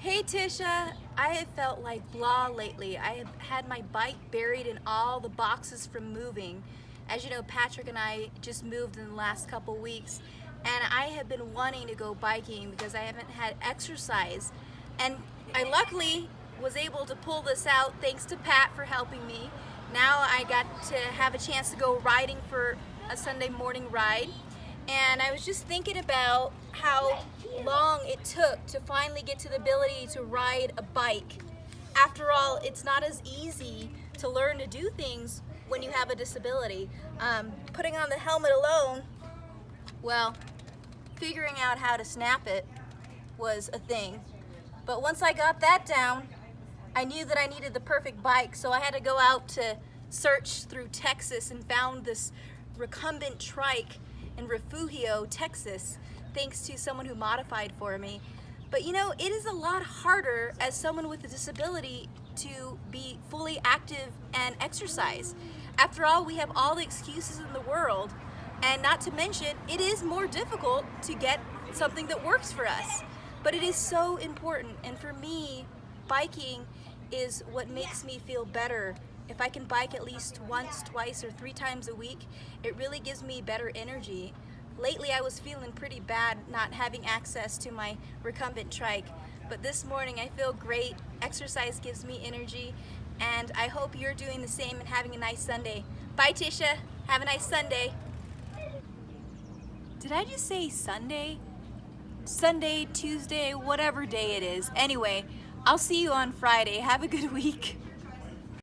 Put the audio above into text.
Hey Tisha, I have felt like blah lately. I have had my bike buried in all the boxes from moving. As you know, Patrick and I just moved in the last couple weeks and I have been wanting to go biking because I haven't had exercise. And I luckily was able to pull this out thanks to Pat for helping me. Now I got to have a chance to go riding for a Sunday morning ride and I was just thinking about how long it took to finally get to the ability to ride a bike. After all, it's not as easy to learn to do things when you have a disability. Um, putting on the helmet alone, well, figuring out how to snap it was a thing. But once I got that down, I knew that I needed the perfect bike, so I had to go out to search through Texas and found this recumbent trike in Refugio, Texas, thanks to someone who modified for me. But you know, it is a lot harder as someone with a disability to be fully active and exercise. After all, we have all the excuses in the world, and not to mention, it is more difficult to get something that works for us. But it is so important, and for me, biking is what makes me feel better if I can bike at least once, twice, or three times a week, it really gives me better energy. Lately I was feeling pretty bad not having access to my recumbent trike, but this morning I feel great. Exercise gives me energy, and I hope you're doing the same and having a nice Sunday. Bye Tisha, have a nice Sunday. Did I just say Sunday? Sunday, Tuesday, whatever day it is. Anyway, I'll see you on Friday. Have a good week.